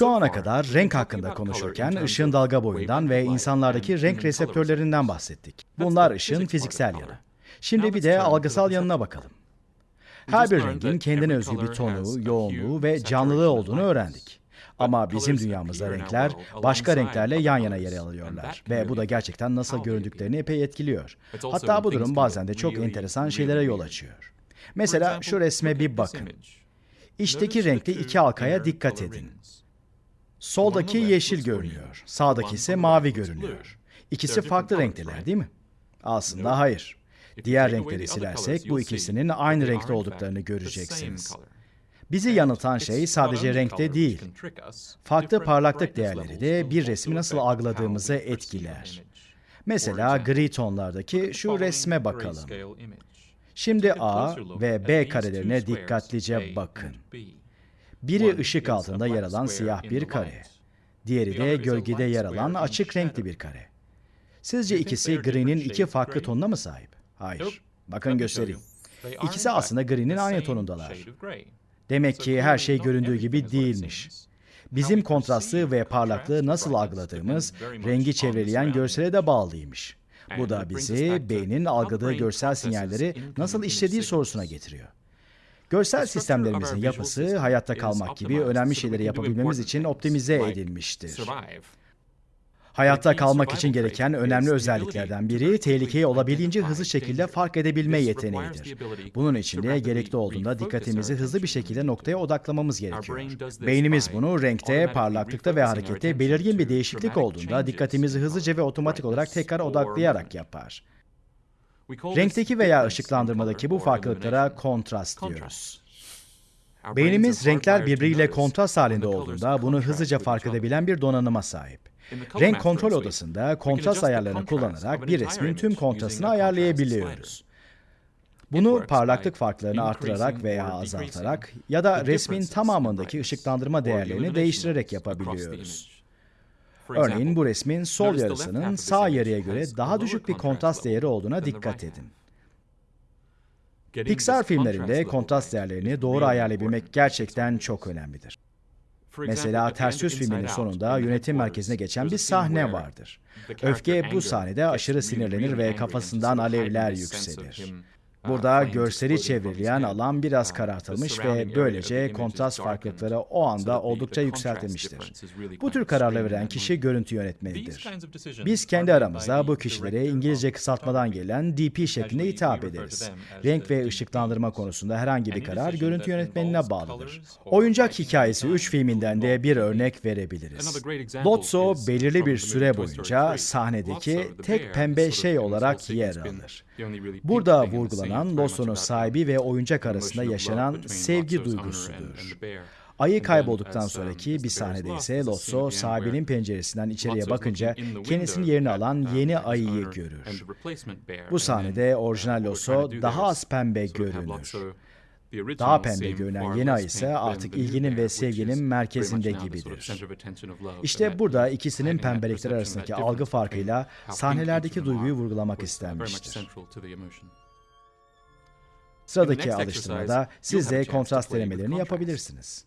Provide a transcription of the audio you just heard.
Şu ana kadar renk hakkında konuşurken ışığın dalga boyundan ve insanlardaki renk reseptörlerinden bahsettik. Bunlar ışığın fiziksel yanı. Şimdi bir de algısal yanına bakalım. Her bir rengin kendine özgü bir tonu, yoğunluğu ve canlılığı olduğunu öğrendik. Ama bizim dünyamızda renkler başka renklerle yan yana yer alıyorlar ve bu da gerçekten nasıl göründüklerini epey etkiliyor. Hatta bu durum bazen de çok enteresan şeylere yol açıyor. Mesela şu resme bir bakın. İçteki renkli iki halkaya dikkat edin. Soldaki yeşil görünüyor, sağdaki ise mavi görünüyor. İkisi farklı renkteler değil mi? Aslında hayır. Diğer renkleri silersek bu ikisinin aynı renkte olduklarını göreceksiniz. Bizi yanıltan şey sadece renkte değil, farklı parlaklık değerleri de bir resmi nasıl algıladığımızı etkiler. Mesela gri tonlardaki şu resme bakalım. Şimdi A ve B karelerine dikkatlice bakın. Biri ışık altında yer alan siyah bir kare. Diğeri de gölgede yer alan açık renkli bir kare. Sizce ikisi gri'nin iki farklı tonuna mı sahip? Hayır. Bakın göstereyim. İkisi aslında gri'nin aynı tonundalar. Demek ki her şey göründüğü gibi değilmiş. Bizim kontrastı ve parlaklığı nasıl algıladığımız, rengi çevreleyen görsele de bağlıymış. Bu da bizi beynin algıladığı görsel sinyalleri nasıl işlediği sorusuna getiriyor. Görsel sistemlerimizin yapısı hayatta kalmak gibi önemli şeyleri yapabilmemiz için optimize edilmiştir. Hayatta kalmak için gereken önemli özelliklerden biri tehlikeyi olabildiğince hızlı şekilde fark edebilme yeteneğidir. Bunun için de gerekli olduğunda dikkatimizi hızlı bir şekilde noktaya odaklamamız gerekiyor. Beynimiz bunu renkte, parlaklıkta ve harekette belirgin bir değişiklik olduğunda dikkatimizi hızlıca ve otomatik olarak tekrar odaklayarak yapar. Renkteki veya ışıklandırmadaki bu farklılıklara kontrast diyoruz. Beynimiz renkler birbiriyle kontrast halinde olduğunda bunu hızlıca fark edebilen bir donanıma sahip. Renk kontrol odasında kontrast ayarlarını kullanarak bir resmin tüm kontrastını ayarlayabiliyoruz. Bunu parlaklık farklarını arttırarak veya azaltarak ya da resmin tamamındaki ışıklandırma değerlerini değiştirerek yapabiliyoruz. Örneğin bu resmin sol yarısının sağ yarıya göre daha düşük bir kontrast değeri olduğuna dikkat edin. Pixar filmlerinde kontrast değerlerini doğru ayarlayabilmek gerçekten çok önemlidir. Mesela Ters Yüz filminin sonunda yönetim merkezine geçen bir sahne vardır. Öfke bu sahnede aşırı sinirlenir ve kafasından alevler yükselir. Burada görseli çevreleyen alan biraz karartılmış ve böylece kontrast farklılıkları o anda oldukça yükseltilmiştir. Bu tür kararları veren kişi görüntü yönetmenidir. Biz kendi aramızda bu kişilere İngilizce kısaltmadan gelen DP şeklinde hitap ederiz. Renk ve ışıklandırma konusunda herhangi bir karar görüntü yönetmenine bağlıdır. Oyuncak Hikayesi 3 filminden de bir örnek verebiliriz. Lotso belirli bir süre boyunca sahnedeki tek pembe şey olarak yer alır. Burada vurgulanan Lotso'nun sahibi ve oyuncak arasında yaşanan sevgi duygusudur. Ayı kaybolduktan sonraki bir sahnede ise Lotso sahibinin penceresinden içeriye bakınca kendisinin yerini alan yeni ayıyı görür. Bu sahnede orijinal Lotso daha az pembe görünür. Daha pembe görünen yeni ay ise artık ilginin ve sevginin merkezinde gibidir. İşte burada ikisinin pembelikleri arasındaki algı farkıyla sahnelerdeki duyguyu vurgulamak istenmiştir. Sıradaki alıştırmada siz de kontrast denemelerini yapabilirsiniz.